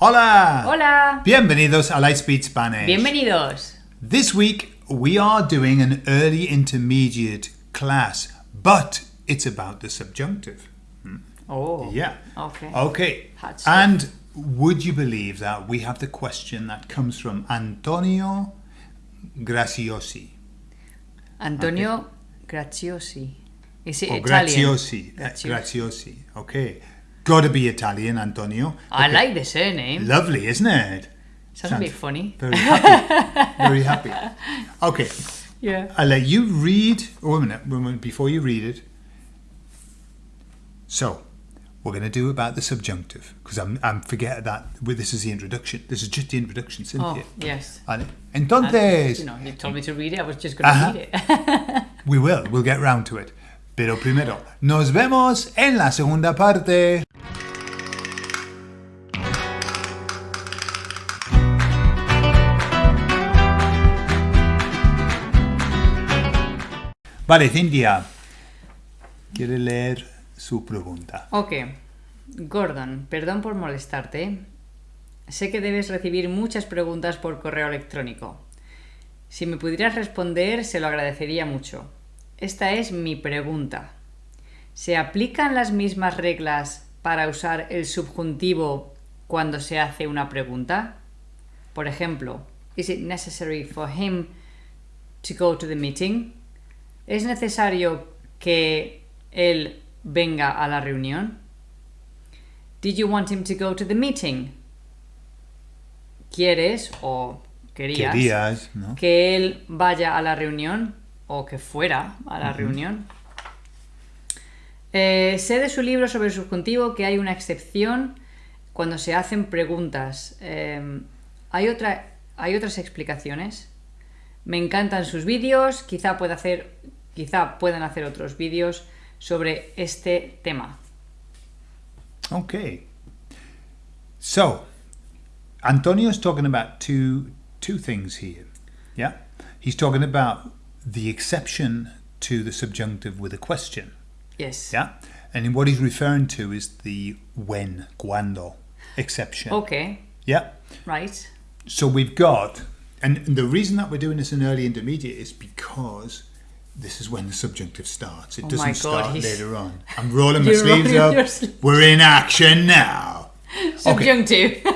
Hola! Hola! Bienvenidos a Lightspeed Spanish. Bienvenidos! This week we are doing an early intermediate class, but it's about the subjunctive. Oh. Yeah. Okay. Okay. And would you believe that we have the question that comes from Antonio Graziosi? Antonio Graziosi. Is it Or Italian? Graziosi. uh, Graziosi. Graziosi. Okay. Gotta be Italian, Antonio. I like the surname. Lovely, isn't it? Sounds a bit funny. Very happy. Very happy. Okay. Yeah. I'll let you read. Oh, a minute. wait a minute, Before you read it. So, we're going to do about the subjunctive because I'm, I'm forget that. well, This is the introduction. This is just the introduction, Oh, Cynthia. yes. And entonces, You know, you told me to read it. I was just going to Ajá. read it. we will. We'll get round to it. Pero primero, nos vemos en la segunda parte. Vale, Cintia. ¿Quiere leer su pregunta? ok. Gordon, perdón por molestarte. Sé que debes recibir muchas preguntas por correo electrónico. Si me pudieras responder, se lo agradecería mucho. Esta es mi pregunta. ¿Se aplican las mismas reglas para usar el subjuntivo cuando se hace una pregunta? Por ejemplo, is it necessary for him to go to the meeting? ¿Es necesario que él venga a la reunión? Did you want him to go to the meeting? ¿Quieres o querías, Querías, ¿no? que él vaya a la reunión o que fuera a la reunión? Eh, sé de su libro sobre el subjuntivo que hay una excepción cuando se hacen preguntas. Eh, ¿hay, otra, ¿Hay otras explicaciones? Me encantan sus vídeos, quizá, pueda hacer, quizá puedan hacer otros vídeos sobre este tema. Okay. So, Antonio is talking about two two things here. Yeah? He's talking about the exception to the subjunctive with a question. Yes. Yeah? And what he's referring to is the when, cuando exception. Okay, Yeah? right. So we've got, and the reason that we're doing this in early intermediate is because this is when the subjunctive starts. It Oh doesn't God, start he's- later on. I'm rolling my sleeves rolling up. sleeves. We're in action now. Subjunctive.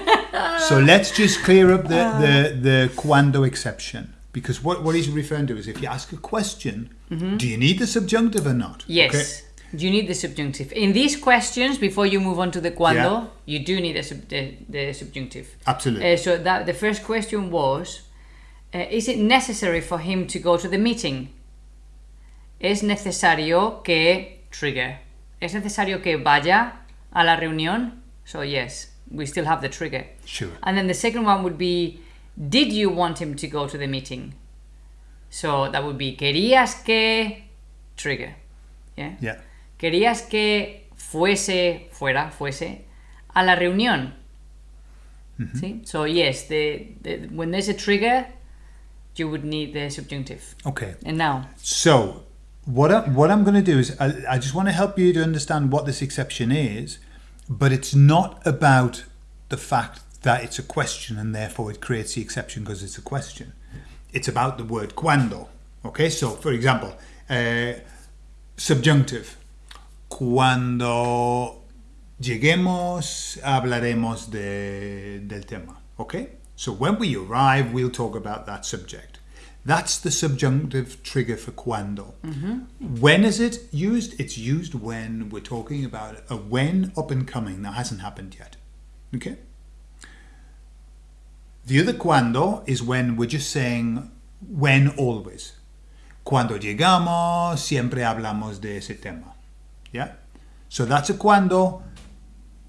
So let's just clear up the, the, the cuando exception. Because what, what he's referring to is if you ask a question, do you need the subjunctive or not? Mm-hmm. yes. Okay? You need the subjunctive. In these questions, before you move on to the cuando, Yeah. you do need the, sub, the, the subjunctive. Absolutely. Uh, so that the first question was, uh, is it necessary for him to go to the meeting? Es necesario que trigger. Es necesario que vaya a la reunión. So yes, we still have the trigger. Sure. And then the second one would be, did you want him to go to the meeting? So that would be, querías que trigger. Yeah. Yeah. Querías que fuese, fuera, fuese, a la reunión. ¿Sí? So yes, the, the, when there's a trigger, you would need the subjunctive. Okay. And now, So what I, what I'm going to do is I, I just want to help you to understand what this exception is, but it's not about the fact that it's a question and therefore it creates the exception because it's a question. It's about the word cuando. Okay, so for example, uh, subjunctive. Cuando lleguemos hablaremos de, del tema. Okay, so when we arrive, we'll talk about that subject. That's the subjunctive trigger for cuando. When is it used? It's used when we're talking about a when up and coming that hasn't happened yet. Okay? The other cuando is when we're just saying when always. Cuando llegamos, siempre hablamos de ese tema. Yeah? So that's a cuando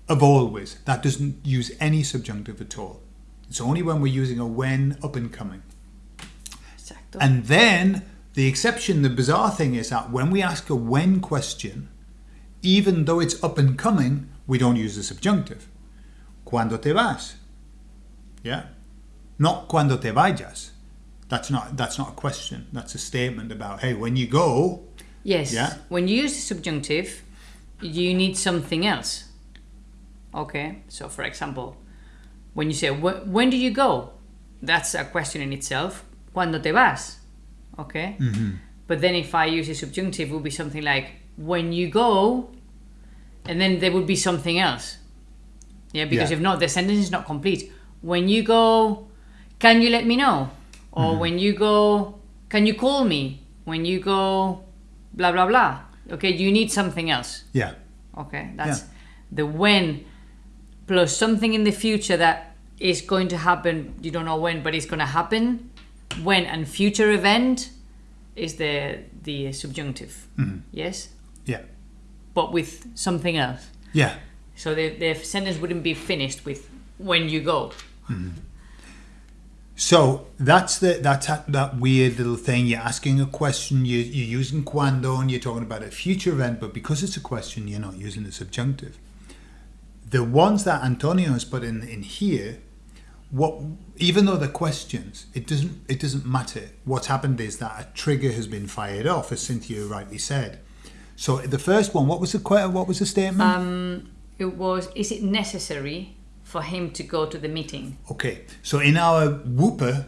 of always. That doesn't use any subjunctive at all. It's only when we're using a when up and coming. And then the exception, the bizarre thing is that when we ask a when question, even though it's up and coming, we don't use the subjunctive. Cuando te vas? Yeah? Not cuando te vayas. That's not that's not a question. That's a statement about hey, when you go, yes, Yeah. when you use the subjunctive, you need something else. Okay, so for example, When you say, when do you go? That's a question in itself. ¿Cuándo te vas? Okay? Mm-hmm. But then if I use a subjunctive, it would be something like, when you go, and then there would be something else. Yeah, because Yeah. if not, the sentence is not complete. When you go, can you let me know? Or mm-hmm. when you go, can you call me? When you go, blah, blah, blah. Okay, you need something else. Yeah. Okay, that's Yeah. the when plus something in the future that is going to happen. You don't know when, but it's going to happen. When and future event is the the subjunctive. Mm-hmm. Yes, Yeah. but with something else. Yeah. So the, the sentence wouldn't be finished with when you go. Mm-hmm. So that's the that's that, that weird little thing. You're asking a question. You, you're using cuando, and you're talking about a future event. But because it's a question, you're not using the subjunctive. The ones that Antonio has put in in here, what even though they're questions, it doesn't it doesn't matter. What's happened is that a trigger has been fired off, as Cynthia rightly said. So the first one, what was the what was the statement? Um, it was. Is it necessary for him to go to the meeting? Okay, so in our Whooper,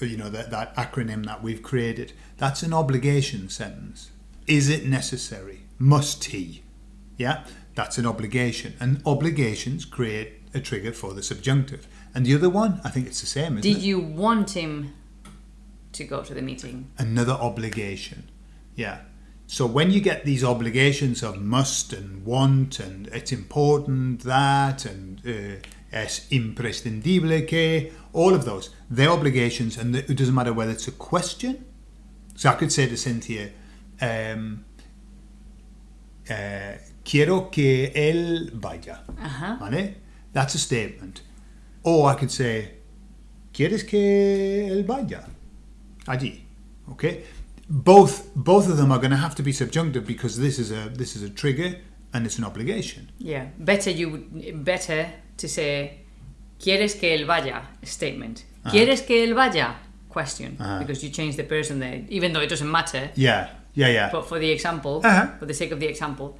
you know, that, that acronym that we've created, that's an obligation sentence. Is it necessary? Must he? Yeah, that's an obligation. And obligations create a trigger for the subjunctive. And the other one, I think it's the same, isn't Did it? you want him to go to the meeting? Another obligation. Yeah. So when you get these obligations of must and want and it's important that and uh, es imprescindible que, all of those, they're obligations and it doesn't matter whether it's a question. So I could say to Cynthia, um, uh, quiero que él vaya. Uh-huh. ¿Vale? That's a statement. Or I could say, ¿quieres que él vaya? Allí. Okay? Both both of them are going to have to be subjunctive because this is a this is a trigger and it's an obligation. Yeah, better you would better to say ¿Quieres que él vaya? statement. ¿Quieres que él vaya? question Uh-huh. because you change the person there even though it doesn't matter. Yeah, yeah, yeah. But for the example, Uh-huh. for the sake of the example,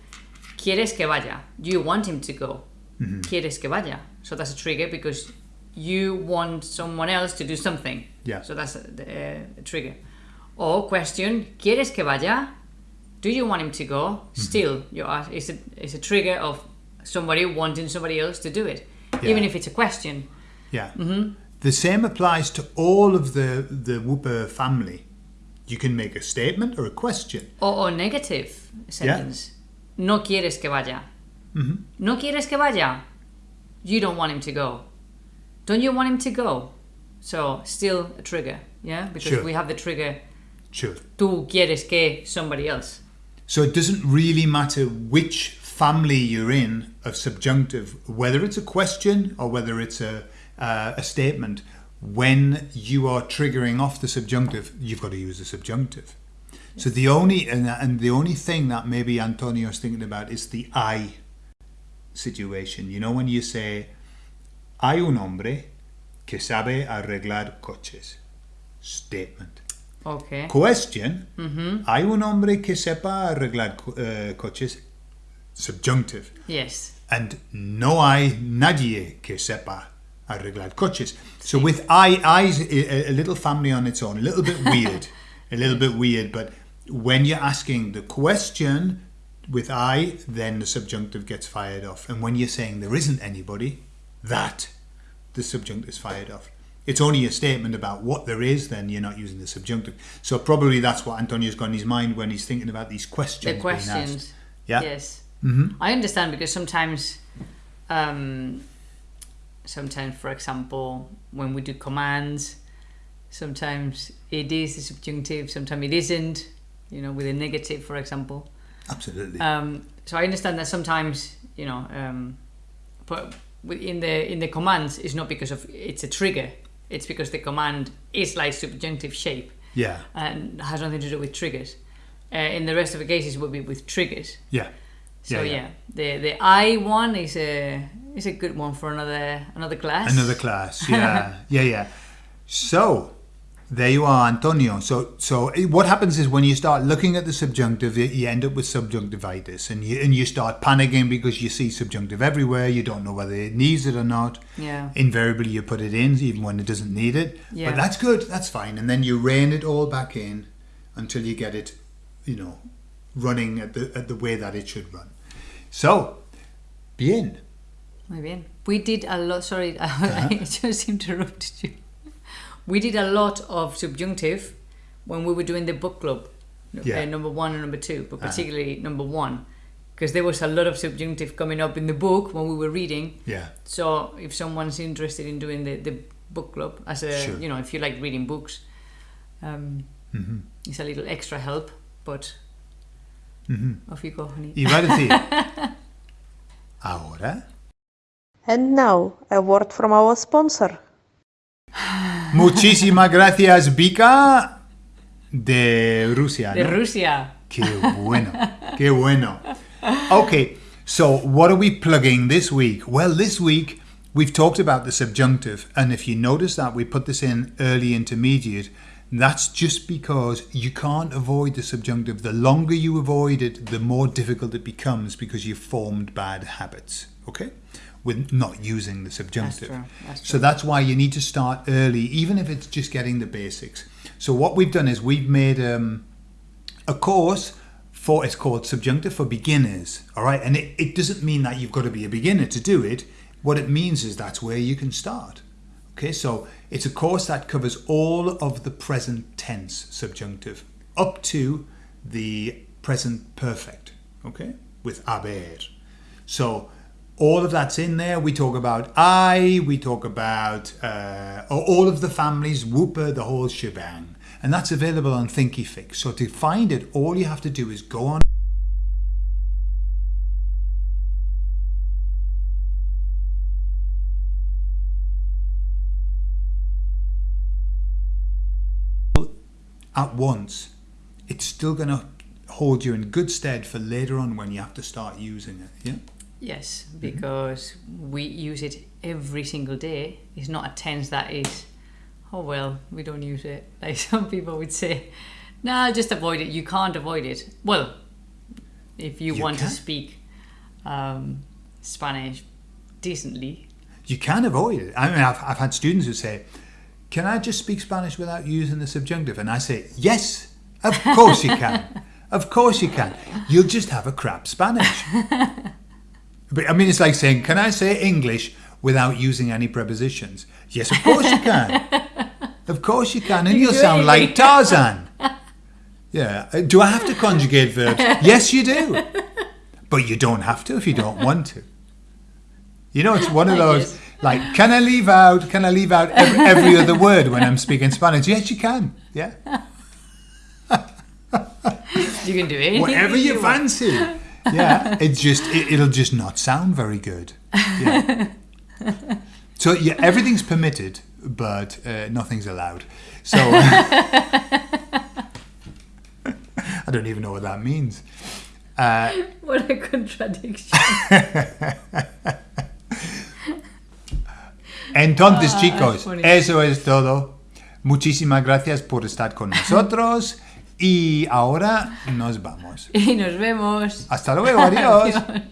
¿Quieres que vaya? Do you want him to go? Mm-hmm. ¿Quieres que vaya? So that's a trigger because you want someone else to do something. Yeah. So that's a, a, a trigger. Or question, ¿Quieres que vaya? Do you want him to go? Mm-hmm. Still, you ask, it's a, it's a trigger of somebody wanting somebody else to do it. Yeah. Even if it's a question. Yeah. The same applies to all of the the Whooper family. You can make a statement or a question. Or, or negative sentence. No quieres que vaya. No quieres que vaya. You don't want him to go. Don't you want him to go? So still a trigger, yeah? Because Sure. we have the trigger. Sure. Tú quieres que somebody else. So it doesn't really matter which family you're in of subjunctive, whether it's a question or whether it's a uh, a statement. When you are triggering off the subjunctive, you've got to use the subjunctive. So the only and, and the only thing that maybe Antonio's thinking about is the I situation. You know when you say hay un hombre que sabe arreglar coches. Statement. Okay. Question. Hmm. Hay un hombre que sepa arreglar co- eh, coches. Subjunctive. Yes. And no hay nadie que sepa arreglar coches. So with I, I's a, a little family on its own, a little bit weird, a little bit weird. But when you're asking the question with I, then the subjunctive gets fired off. And when you're saying there isn't anybody, that the subjunctive is fired off. It's only a statement about what there is, then you're not using the subjunctive. So probably that's what Antonio's got in his mind when he's thinking about these questions. The questions. Yeah. Yes. Mm-hmm. I understand because sometimes, um, sometimes, for example, when we do commands, sometimes it is the subjunctive, sometimes it isn't. You know, with a negative, for example. Absolutely. Um, so I understand that sometimes, you know, um, but in the in the commands, it's not because of it's a trigger. It's because the command is like subjunctive shape yeah. and has nothing to do with triggers. Uh, in the rest of the cases, will be with triggers. Yeah. So Yeah, yeah, yeah. the the I one is a is a good one for another another class. Another class. Yeah. yeah, yeah. So, There you are, Antonio. So, so what happens is when you start looking at the subjunctive, you- you end up with subjunctivitis, and you and you start panicking because you see subjunctive everywhere. You don't know whether it needs it or not. Yeah. Invariably, you put it in even when it doesn't need it. Yeah. But that's good. That's fine. And then you rein it all back in until you get it, you know, running at the at the way that it should run. So, bien. Muy bien. We did a lot. Sorry, Uh-huh. I just interrupted you. We did a lot of subjunctive when we were doing the book club, uh, number one and number two, but Ah. particularly number one, because there was a lot of subjunctive coming up in the book when we were reading. Yeah. So if someone's interested in doing the, the book club, as a Sure. you know, if you like reading books, um, Mhm. it's a little extra help. But Mhm. off you go, honey. Iba a decir. Ahora. And now, a word from our sponsor. Muchísimas gracias, Vika, de Rusia. De ¿no? Rusia. Qué bueno, qué bueno. Okay, so what are we plugging this week? Well, this week we've talked about the subjunctive, and if you notice that we put this in early intermediate, that's just because you can't avoid the subjunctive. The longer you avoid it, the more difficult it becomes because you've formed bad habits. Okay, with not using the subjunctive. true, that's So that's why you need to start early, even if it's just getting the basics. So what we've done is we've made um, a course for it's called subjunctive for beginners all right? And it, it doesn't mean that you've got to be a beginner to do it. What it means is that's where you can start okay? So it's a course that covers all of the present tense subjunctive up to the present perfect okay? With haber so all of that's in there. We talk about I, we talk about uh, all of the families, Whooper, the whole shebang. And that's available on Thinkific. So to find it, all you have to do is go on. At once, it's still going to hold you in good stead for later on when you have to start using it. Yeah. Yes, because we use it every single day. It's not a tense that is, oh well, we don't use it. Like some people would say, nah, just avoid it. You can't avoid it. Well, if you, You want can. to speak um, Spanish decently, You can avoid it. I mean, I've, I've had students who say, Can I just speak Spanish without using the subjunctive? And I say, Yes, of course you can. Of course you can. You'll just have a crap Spanish. But I mean, it's like saying, Can I say English without using any prepositions? Yes, of course you can. Of course you can. And You you'll sound like. Tarzan. Yeah. Uh, Do I have to conjugate verbs? Yes, you do. But you don't have to if you don't want to. You know, it's one of those like, can I leave out? Can I leave out every, every other word when I'm speaking Spanish? Yes, you can. Yeah, you can do anything. whatever you want. fancy. Yeah, it's just it, it'll just not sound very good. Yeah. So yeah, everything's permitted, but uh, nothing's allowed. So I don't even know what that means. Uh, What a contradiction. Entonces, Ah, chicos, eso es todo. Muchísimas gracias por estar con nosotros y ahora nos vamos. y nos vemos. Hasta luego, adiós. Adiós.